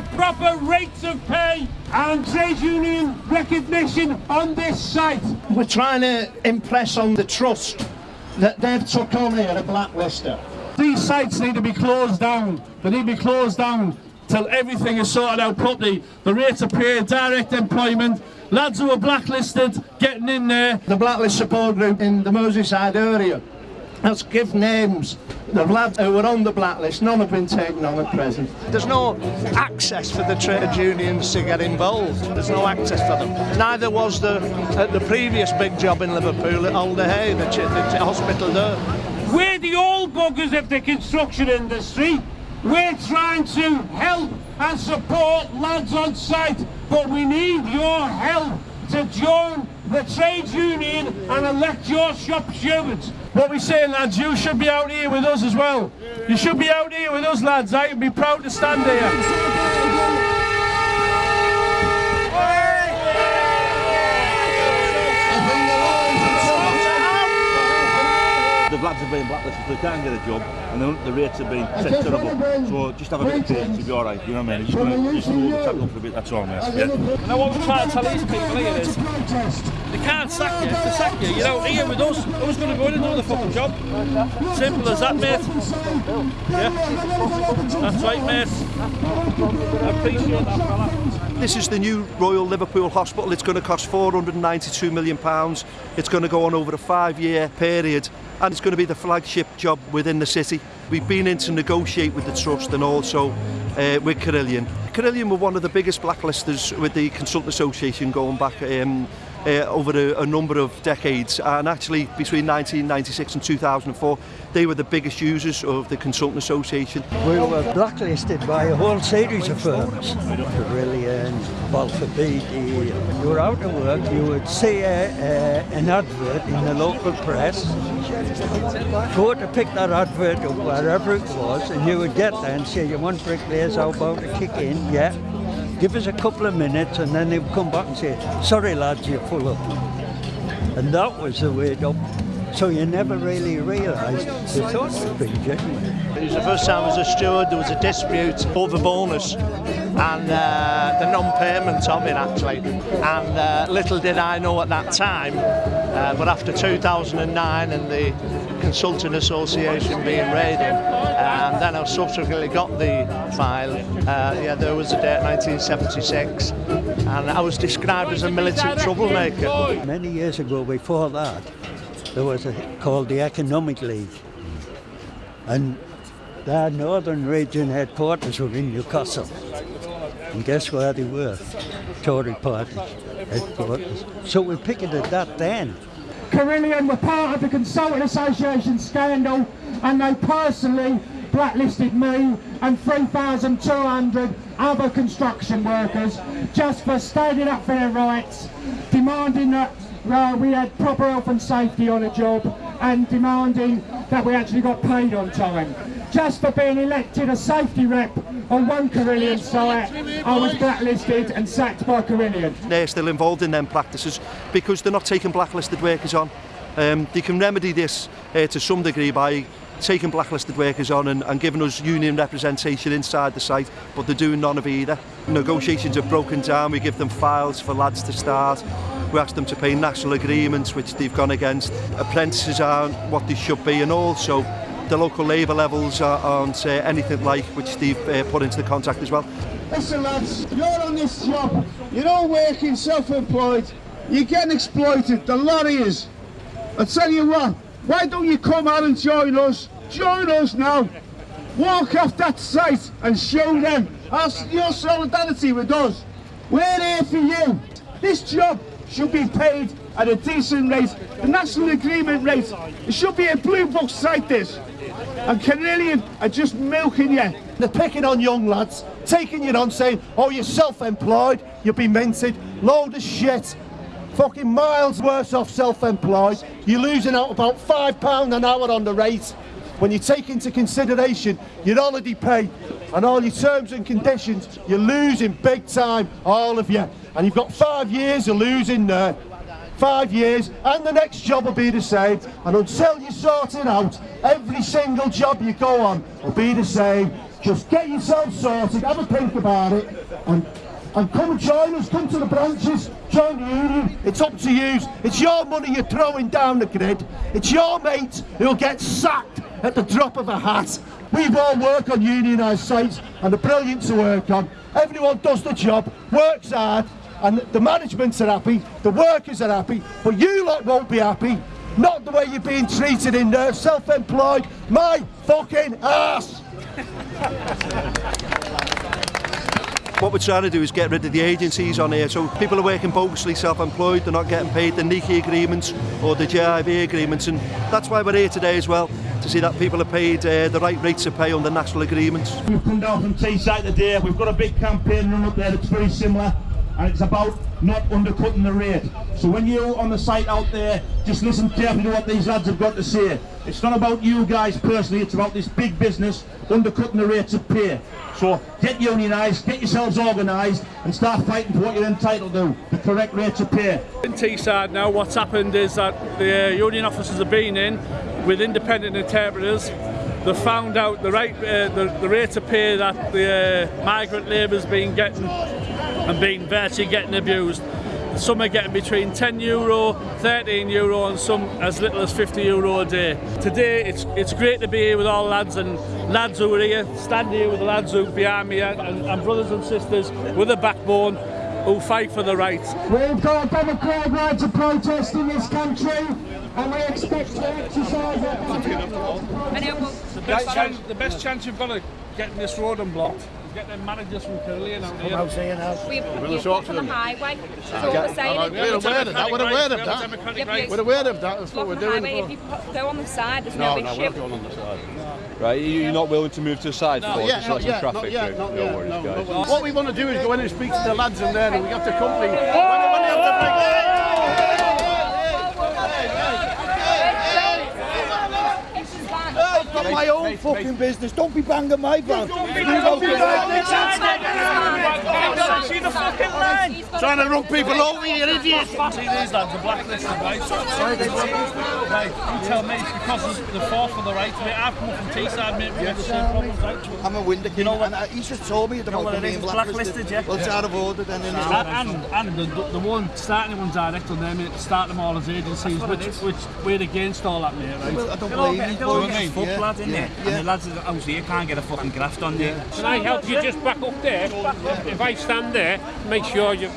for proper rates of pay and trade union recognition on this site. We're trying to impress on the trust that they've took on here a blacklister. These sites need to be closed down. They need to be closed down till everything is sorted out properly. The rates of pay, direct employment, lads who are blacklisted getting in there. The blacklist support group in the Merseyside area has give names the lads who were on the blacklist, none have been taken on at present. There's no access for the trade unions to get involved. There's no access for them. Neither was the at the previous big job in Liverpool at Alder Hey, the, the, the hospital there. We're the old buggers of the construction industry. We're trying to help and support lads on site, but we need your help to join the trade union and elect your shop stewards. What we're saying, lads, you should be out here with us as well. You should be out here with us, lads. I would be proud to stand here. the lads have been blacklisted, so they can't get a job, and the, the rates have been set terrible. So just have a bit of patience, you'll be alright, you know what I mean? Just, gonna, just hold the tackle for a bit, that's all, mate. Yeah. And I want to try to tell these people here is, they can't sack you, if they sack you, you're out here with us, who's going to go in and do the fucking job? Simple as that, mate. Yeah, that's right, mate. I appreciate that, fella. This is the new Royal Liverpool Hospital. It's going to cost 492 million pounds. It's going to go on over a five-year period and it's going to be the flagship job within the city. We've been in to negotiate with the Trust and also uh, with Carillion. Carillion were one of the biggest blacklisters with the Consultant Association going back um, uh, over a, a number of decades and actually between 1996 and 2004 they were the biggest users of the Consultant Association. We were blacklisted by a whole series of firms, Carillion, Balfour Beatty. You were out of work, you would see a, a, an advert in the local press, go to pick that advert up wherever it was and you would get there and say you want bricklayers, how about to kick in, yeah. Give us a couple of minutes and then they would come back and say, sorry lads, you're full up. And that was the way up. So you never really realised they thought genuine. It was the first time as a steward there was a dispute over bonus and uh, the non-payment of it actually. And uh, little did I know at that time, uh, but after 2009 and the Consulting Association being raided, and then I subsequently got the file, uh, yeah, there was a date 1976, and I was described as a militant troublemaker. Many years ago before that, there was a called the Economic League. And their northern region headquarters were in Newcastle. And guess where they were? Tory party So we're picking picketed that then. Carillion were part of the Consultant Association scandal and they personally blacklisted me and 3,200 other construction workers just for standing up for their rights, demanding that uh, we had proper health and safety on a job and demanding that we actually got paid on time. Just for being elected a safety rep on one Carillion site, I was blacklisted and sacked by Carillion. They're still involved in them practices because they're not taking blacklisted workers on. Um, they can remedy this uh, to some degree by taking blacklisted workers on and, and giving us union representation inside the site, but they're doing none of either. Negotiations have broken down, we give them files for lads to start, we ask them to pay national agreements which they've gone against, apprentices aren't what they should be and also the local labour levels aren't uh, anything like which they've uh, put into the contract as well. Listen lads, you're on this job, you're all working self-employed, you're getting exploited, the lot is. I tell you what, why don't you come out and join us? Join us now. Walk off that site and show them your solidarity with us. We're here for you. This job should be paid at a decent rate, the national agreement rate. It should be a blue book site this. And Carillion are just milking you. They're picking on young lads, taking you on saying, oh you're self-employed, you'll be minted, load of shit. Fucking miles worse off self-employed. You're losing out about £5 an hour on the rate. When you take into consideration your holiday pay and all your terms and conditions, you're losing big time, all of you. And you've got five years of losing there. Five years, and the next job will be the same. And until you sort it out, every single job you go on will be the same. Just get yourself sorted, have a think about it, and and come and join us, come to the branches, join the union. It's up to you. It's your money you're throwing down the grid. It's your mate who'll get sacked at the drop of a hat. We've all worked on unionised sites and they're brilliant to work on. Everyone does the job, works hard, and the managements are happy, the workers are happy, but you lot won't be happy. Not the way you're being treated in there, self-employed, my fucking ass! What we're trying to do is get rid of the agencies on here. So people are working bogusly self-employed, they're not getting paid the NAECI agreements or the JIB agreements. And that's why we're here today as well, to see that people are paid uh, the right rates of pay under national agreements. We've come down from Teesside today. We've got a big campaign run up there that's very similar. And it's about not undercutting the rate. So when you're on the site out there, just listen carefully to what these lads have got to say. It's not about you guys personally, it's about this big business undercutting the rates of pay. So get unionised, get yourselves organised and start fighting for what you're entitled to, the correct rates of pay. In Teesside now what's happened is that the uh, union officers have been in with independent interpreters they found out the right uh, the, the rate of pay that the uh, migrant labour's been getting and being virtually getting abused. Some are getting between 10 euro, 13 euro and some as little as 50 euro a day. Today it's it's great to be here with all lads and lads who are here, stand here with the lads who are behind me and, and brothers and sisters with a backbone who fight for the rights. We've got a democratic right to protest in this country and we expect to exercise that The best, chance, the best chance you've got of getting this road unblocked get them managers from Carillion out here. out here now. We've, we've got on the highway. That's all we're saying. We're aware of that. We're aware of that. We're aware of that. That's what we're doing. If you go on the side, there's no, no issue. we're not going on the side. Right, you're not willing to move to the side no, for yeah, just not yet, traffic not yet, not no yet, worries, no, guys. What we want to do is go in and speak to the lads in there and we have to company. When, when they have to break... I've my own fucking business. Don't be banging my van. See the fucking line! Trying to run people over, you idiot! See these lads are blacklisted, right? Right, you tell me it's because of the fourth for the right of it. I've come from Teesside, mate, we have the same problems, right? I'm a window king, and uh, he's just told me about what it being blacklisted. blacklisted, yeah. Well, it's out of order then, isn't it? And, and, and the, the one starting one direct on them, mate, start them all as agencies, which, which we're against all that, mate, right? I don't believe you, They'll but get a foot lad in there, and the lads out here can't get a fucking graft on there. Can I help you just back up there? If I stand there, make sure you...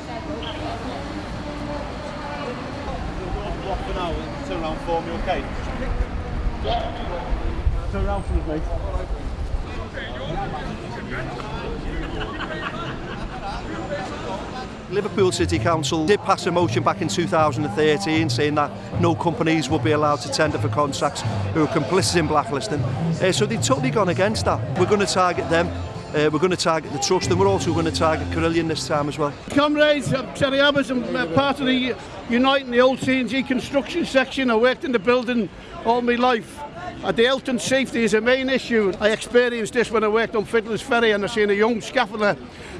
Block for now turn around for me, okay? Turn around for us, mate. Liverpool City Council did pass a motion back in 2013 saying that no companies would be allowed to tender for contracts who are complicit in blacklisting. Uh, so they've totally gone against that. We're going to target them Uh, we're going to target the trust and we're also going to target Carillion this time as well. Comrades, uh, I'm Terry Abbas, I'm uh, part of the Uniting the Old CNG construction section. I worked in the building all my life. And the health and safety is a main issue. I experienced this when I worked on Fiddler's Ferry and I seen a young scaffolder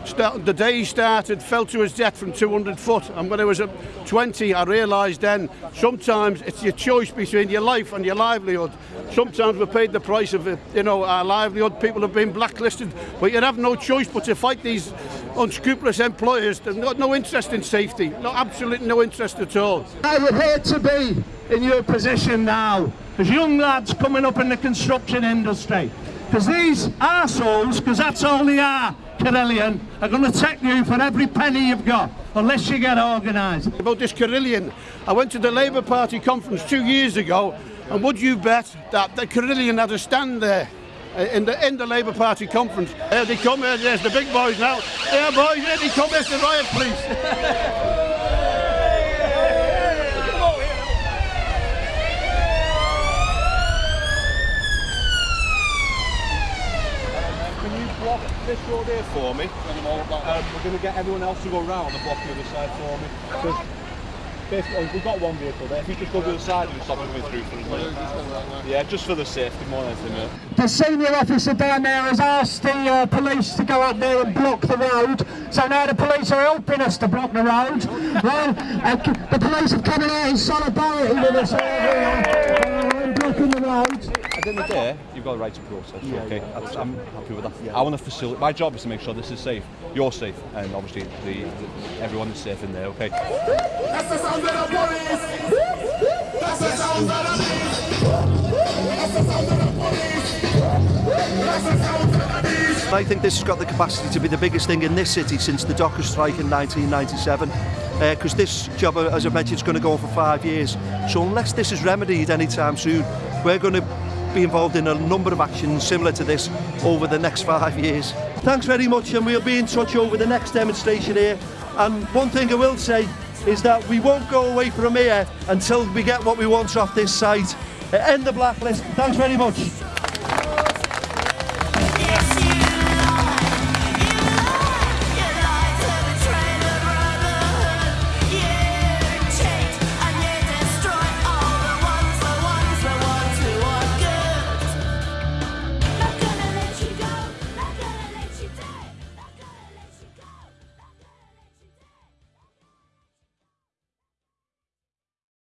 start, the day he started fell to his death from 200 foot and when I was 20 I realised then sometimes it's your choice between your life and your livelihood. Sometimes we paid the price of it, you know our livelihood, people have been blacklisted but you have no choice but to fight these unscrupulous employers that got no interest in safety, no, absolutely no interest at all. I would hate to be in your position now as young lads coming up in the construction industry. Because these arseholes, because that's all they are, Carillion, are going to take you for every penny you've got, unless you get organised. About this Carillion, I went to the Labour Party conference two years ago, and would you bet that the Carillion had a stand there uh, in the in the Labour Party conference? Here they come, here, there's the big boys now. There, boys, here they come, there's the riot police. Can you block this road here for me? Um, we're going to get everyone else to go round and block the other side for me. 'Cause Basically, we've got one vehicle there. If you just go to the side and stop coming through for us, mate. Yeah, just for the safety more than anything, mate. The senior officer down there has asked the uh, police to go up there and block the road. So now the police are helping us to block the road. Well, uh, the police have come out in solidarity with us. Uh, uh, blocking the road. At the end of the day, you've got a right to protest. Yeah, okay, yeah, That's, I'm happy with that. Yeah. I want to facilitate. My job is to make sure this is safe. You're safe, and obviously the, the everyone is safe in there. Okay. That's the sound of the police. That's the sound of the beast. That's the sound of the police. That's the sound of the beast. I think this has got the capacity to be the biggest thing in this city since the Docker strike in 1997 because uh, this job, as I mentioned, is going to go on for five years. So unless this is remedied anytime soon, we're going to be involved in a number of actions similar to this over the next five years. Thanks very much and we'll be in touch over the next demonstration here. And one thing I will say is that we won't go away from here until we get what we want off this site. End the blacklist. Thanks very much.